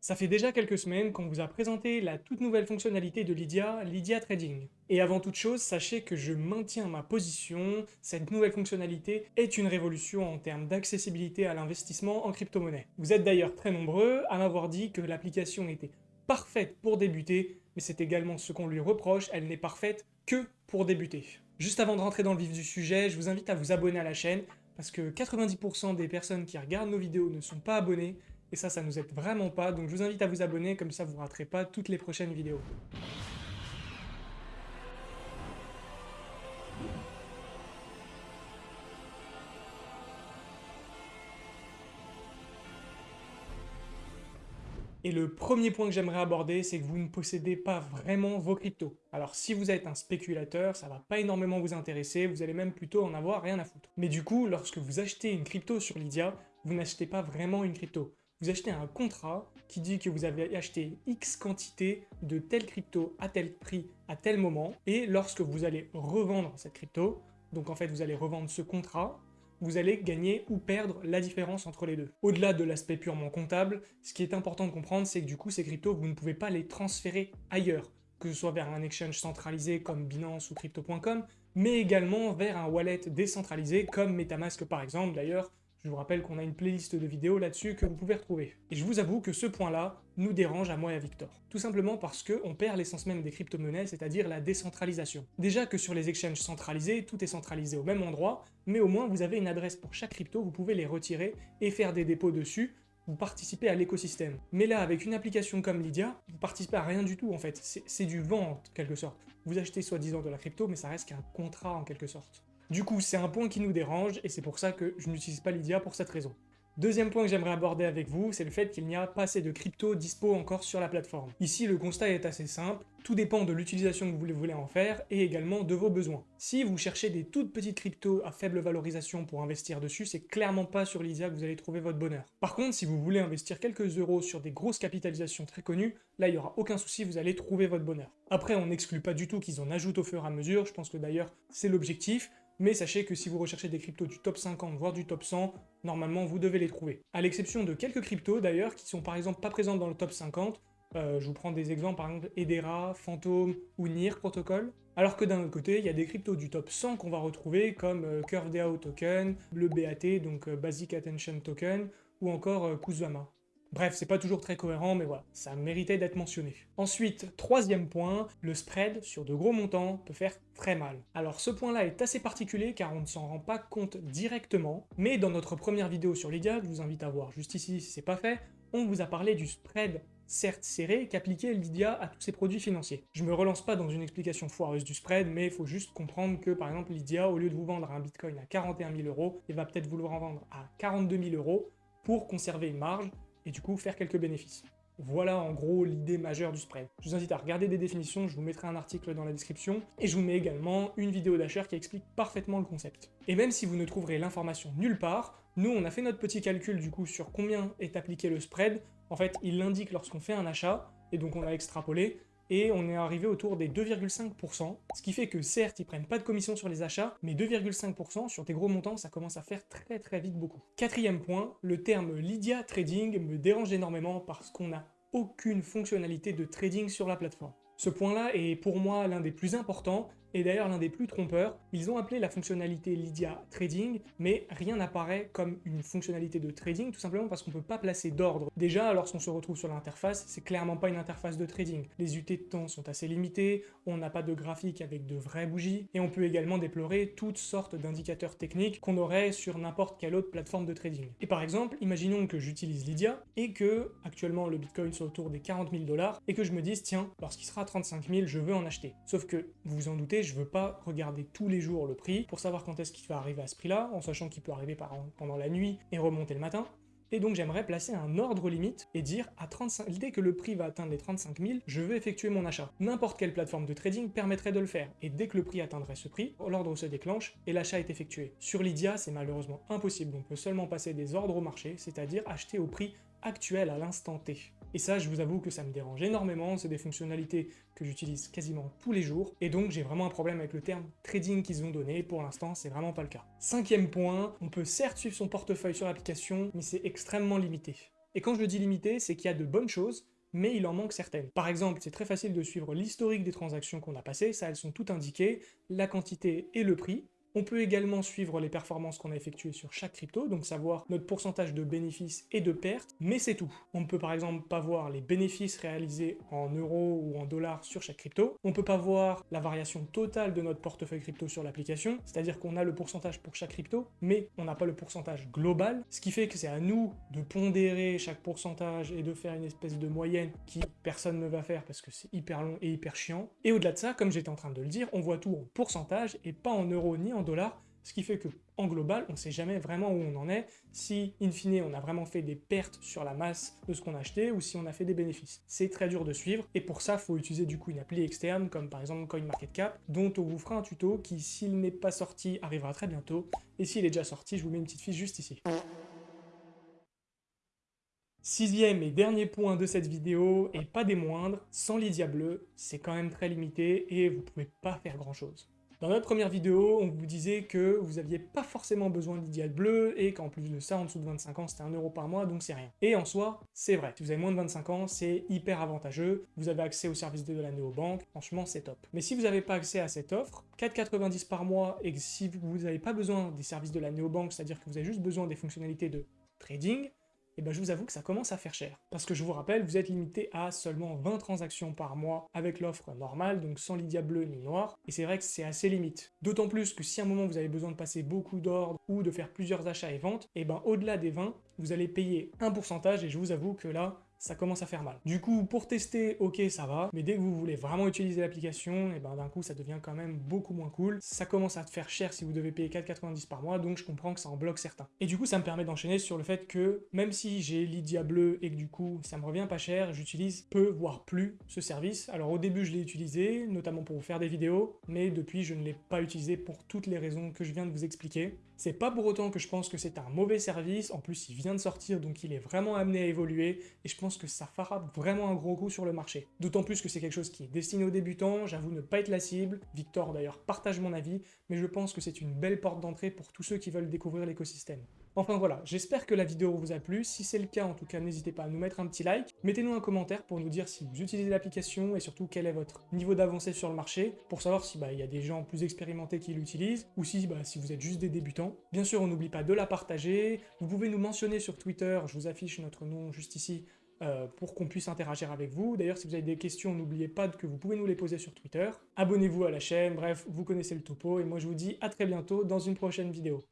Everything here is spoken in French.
Ça fait déjà quelques semaines qu'on vous a présenté la toute nouvelle fonctionnalité de Lydia, Lydia Trading. Et avant toute chose, sachez que je maintiens ma position, cette nouvelle fonctionnalité est une révolution en termes d'accessibilité à l'investissement en crypto-monnaie. Vous êtes d'ailleurs très nombreux à m'avoir dit que l'application était parfaite pour débuter, mais c'est également ce qu'on lui reproche, elle n'est parfaite que pour débuter. Juste avant de rentrer dans le vif du sujet, je vous invite à vous abonner à la chaîne, parce que 90% des personnes qui regardent nos vidéos ne sont pas abonnées, et ça, ça nous aide vraiment pas, donc je vous invite à vous abonner, comme ça vous raterez pas toutes les prochaines vidéos. Et le premier point que j'aimerais aborder, c'est que vous ne possédez pas vraiment vos cryptos. Alors si vous êtes un spéculateur, ça va pas énormément vous intéresser, vous allez même plutôt en avoir rien à foutre. Mais du coup, lorsque vous achetez une crypto sur Lydia, vous n'achetez pas vraiment une crypto vous achetez un contrat qui dit que vous avez acheté X quantité de telle crypto à tel prix à tel moment, et lorsque vous allez revendre cette crypto, donc en fait vous allez revendre ce contrat, vous allez gagner ou perdre la différence entre les deux. Au-delà de l'aspect purement comptable, ce qui est important de comprendre, c'est que du coup ces cryptos, vous ne pouvez pas les transférer ailleurs, que ce soit vers un exchange centralisé comme Binance ou Crypto.com, mais également vers un wallet décentralisé comme Metamask par exemple. D'ailleurs, je vous rappelle qu'on a une playlist de vidéos là-dessus que vous pouvez retrouver. Et je vous avoue que ce point-là nous dérange à moi et à Victor. Tout simplement parce qu'on perd l'essence même des crypto-monnaies, c'est-à-dire la décentralisation. Déjà que sur les exchanges centralisés, tout est centralisé au même endroit, mais au moins vous avez une adresse pour chaque crypto, vous pouvez les retirer et faire des dépôts dessus, vous participez à l'écosystème. Mais là, avec une application comme Lydia, vous participez à rien du tout en fait, c'est du vent en quelque sorte. Vous achetez soi-disant de la crypto, mais ça reste qu'un contrat en quelque sorte. Du coup, c'est un point qui nous dérange, et c'est pour ça que je n'utilise pas Lydia pour cette raison. Deuxième point que j'aimerais aborder avec vous, c'est le fait qu'il n'y a pas assez de crypto dispo encore sur la plateforme. Ici, le constat est assez simple, tout dépend de l'utilisation que vous voulez en faire et également de vos besoins. Si vous cherchez des toutes petites cryptos à faible valorisation pour investir dessus, c'est clairement pas sur Lydia que vous allez trouver votre bonheur. Par contre, si vous voulez investir quelques euros sur des grosses capitalisations très connues, là il n'y aura aucun souci, vous allez trouver votre bonheur. Après, on n'exclut pas du tout qu'ils en ajoutent au fur et à mesure, je pense que d'ailleurs c'est l'objectif, mais sachez que si vous recherchez des cryptos du top 50, voire du top 100, normalement vous devez les trouver. À l'exception de quelques cryptos d'ailleurs, qui sont par exemple pas présentes dans le top 50, euh, je vous prends des exemples, par exemple Edera, Phantom ou NIR Protocol. Alors que d'un autre côté, il y a des cryptos du top 100 qu'on va retrouver comme euh, CurveDAO Token, le BAT, donc euh, Basic Attention Token, ou encore Kusama. Bref, c'est pas toujours très cohérent, mais voilà, ça méritait d'être mentionné. Ensuite, troisième point, le spread sur de gros montants peut faire très mal. Alors ce point-là est assez particulier car on ne s'en rend pas compte directement, mais dans notre première vidéo sur Lydia, je vous invite à voir juste ici si c'est pas fait, on vous a parlé du spread certes serré qu'appliquait Lydia à tous ses produits financiers. Je me relance pas dans une explication foireuse du spread, mais il faut juste comprendre que par exemple Lydia, au lieu de vous vendre un bitcoin à 41 000 euros, il va peut-être vouloir en vendre à 42 000 euros pour conserver une marge, et du coup faire quelques bénéfices. Voilà en gros l'idée majeure du spread. Je vous invite à regarder des définitions, je vous mettrai un article dans la description, et je vous mets également une vidéo d'Asher qui explique parfaitement le concept. Et même si vous ne trouverez l'information nulle part, nous on a fait notre petit calcul du coup sur combien est appliqué le spread, en fait il l'indique lorsqu'on fait un achat, et donc on a extrapolé, et on est arrivé autour des 2,5%, ce qui fait que certes, ils prennent pas de commission sur les achats, mais 2,5% sur des gros montants, ça commence à faire très très vite beaucoup. Quatrième point, le terme Lydia Trading me dérange énormément parce qu'on n'a aucune fonctionnalité de trading sur la plateforme. Ce point-là est pour moi l'un des plus importants, et d'ailleurs l'un des plus trompeurs. Ils ont appelé la fonctionnalité Lydia Trading, mais rien n'apparaît comme une fonctionnalité de trading, tout simplement parce qu'on ne peut pas placer d'ordre. Déjà, lorsqu'on se retrouve sur l'interface, c'est clairement pas une interface de trading. Les UT de temps sont assez limitées, on n'a pas de graphique avec de vraies bougies, et on peut également déplorer toutes sortes d'indicateurs techniques qu'on aurait sur n'importe quelle autre plateforme de trading. Et par exemple, imaginons que j'utilise Lydia, et que actuellement le Bitcoin soit autour des 40 000 dollars, et que je me dise, tiens, lorsqu'il sera 35 000, je veux en acheter. Sauf que, vous vous en doutez, je veux pas regarder tous les jours le prix pour savoir quand est-ce qu'il va arriver à ce prix-là, en sachant qu'il peut arriver pendant la nuit et remonter le matin. Et donc j'aimerais placer un ordre limite et dire à 35, dès que le prix va atteindre les 35 000, je veux effectuer mon achat. N'importe quelle plateforme de trading permettrait de le faire, et dès que le prix atteindrait ce prix, l'ordre se déclenche et l'achat est effectué. Sur Lydia, c'est malheureusement impossible, on peut seulement passer des ordres au marché, c'est-à-dire acheter au prix actuel à l'instant T. Et ça, je vous avoue que ça me dérange énormément, c'est des fonctionnalités que j'utilise quasiment tous les jours, et donc j'ai vraiment un problème avec le terme trading qu'ils ont donné, pour l'instant c'est vraiment pas le cas. Cinquième point, on peut certes suivre son portefeuille sur l'application, mais c'est extrêmement limité. Et quand je dis limité, c'est qu'il y a de bonnes choses, mais il en manque certaines. Par exemple, c'est très facile de suivre l'historique des transactions qu'on a passées, ça elles sont toutes indiquées, la quantité et le prix, on peut également suivre les performances qu'on a effectuées sur chaque crypto, donc savoir notre pourcentage de bénéfices et de pertes, mais c'est tout. On ne peut par exemple pas voir les bénéfices réalisés en euros ou en dollars sur chaque crypto. On ne peut pas voir la variation totale de notre portefeuille crypto sur l'application, c'est-à-dire qu'on a le pourcentage pour chaque crypto, mais on n'a pas le pourcentage global, ce qui fait que c'est à nous de pondérer chaque pourcentage et de faire une espèce de moyenne qui personne ne va faire parce que c'est hyper long et hyper chiant. Et au-delà de ça, comme j'étais en train de le dire, on voit tout en pourcentage et pas en euros ni en ce qui fait que en global, on ne sait jamais vraiment où on en est, si in fine on a vraiment fait des pertes sur la masse de ce qu'on a acheté ou si on a fait des bénéfices. C'est très dur de suivre et pour ça, il faut utiliser du coup une appli externe comme par exemple CoinMarketCap, dont on vous fera un tuto qui, s'il n'est pas sorti, arrivera très bientôt, et s'il est déjà sorti, je vous mets une petite fiche juste ici. Sixième et dernier point de cette vidéo, et pas des moindres, sans Lydia Bleu, c'est quand même très limité et vous pouvez pas faire grand chose. Dans notre première vidéo, on vous disait que vous n'aviez pas forcément besoin d'Idial bleu et qu'en plus de ça, en dessous de 25 ans, c'était 1 euro par mois, donc c'est rien. Et en soi, c'est vrai. Si vous avez moins de 25 ans, c'est hyper avantageux. Vous avez accès au service de la néobanque, franchement, c'est top. Mais si vous n'avez pas accès à cette offre, 4,90 par mois et que si vous n'avez pas besoin des services de la néobanque, c'est-à-dire que vous avez juste besoin des fonctionnalités de trading, et eh ben je vous avoue que ça commence à faire cher. Parce que je vous rappelle, vous êtes limité à seulement 20 transactions par mois avec l'offre normale, donc sans Lydia bleu ni noir, et c'est vrai que c'est assez limite. D'autant plus que si à un moment vous avez besoin de passer beaucoup d'ordres ou de faire plusieurs achats et ventes, et eh ben au-delà des 20, vous allez payer un pourcentage, et je vous avoue que là, ça commence à faire mal. Du coup, pour tester, ok, ça va, mais dès que vous voulez vraiment utiliser l'application, et eh ben d'un coup, ça devient quand même beaucoup moins cool. Ça commence à te faire cher si vous devez payer 4,90 par mois, donc je comprends que ça en bloque certains. Et du coup, ça me permet d'enchaîner sur le fait que, même si j'ai Lydia Bleu et que du coup, ça me revient pas cher, j'utilise peu, voire plus, ce service. Alors au début, je l'ai utilisé, notamment pour vous faire des vidéos, mais depuis, je ne l'ai pas utilisé pour toutes les raisons que je viens de vous expliquer. C'est pas pour autant que je pense que c'est un mauvais service, en plus, il vient de sortir, donc il est vraiment amené à évoluer, et je pense que ça fera vraiment un gros coup sur le marché. D'autant plus que c'est quelque chose qui est destiné aux débutants, j'avoue ne pas être la cible, Victor d'ailleurs partage mon avis, mais je pense que c'est une belle porte d'entrée pour tous ceux qui veulent découvrir l'écosystème. Enfin voilà, j'espère que la vidéo vous a plu, si c'est le cas en tout cas n'hésitez pas à nous mettre un petit like, mettez-nous un commentaire pour nous dire si vous utilisez l'application et surtout quel est votre niveau d'avancée sur le marché, pour savoir si bah, il y a des gens plus expérimentés qui l'utilisent, ou si, bah, si vous êtes juste des débutants. Bien sûr, on n'oublie pas de la partager, vous pouvez nous mentionner sur Twitter, je vous affiche notre nom juste ici, euh, pour qu'on puisse interagir avec vous. D'ailleurs, si vous avez des questions, n'oubliez pas que vous pouvez nous les poser sur Twitter. Abonnez-vous à la chaîne, bref, vous connaissez le topo, et moi je vous dis à très bientôt dans une prochaine vidéo.